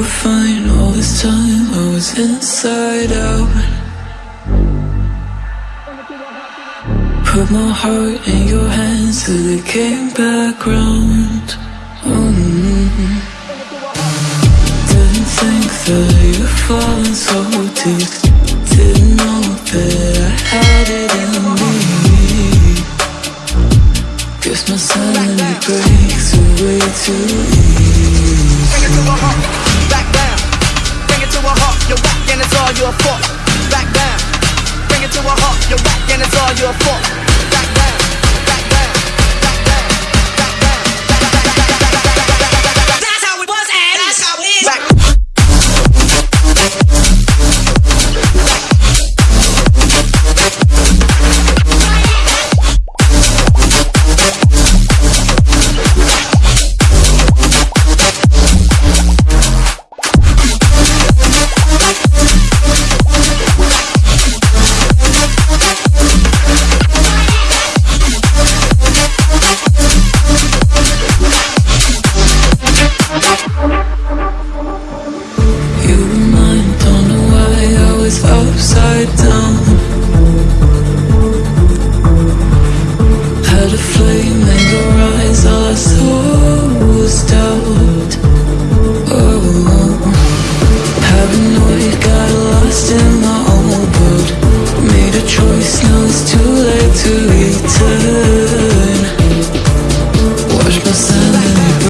were fine all this time. I was inside out. Put my heart in your hands till it came back round. Mm-hmm. Didn't think that you'd fallen so deep. Didn't know that I had it in me. Guess my sanity breaks away too easy all your fault. Back down, bring it to a halt. You're whack and it's all your fault.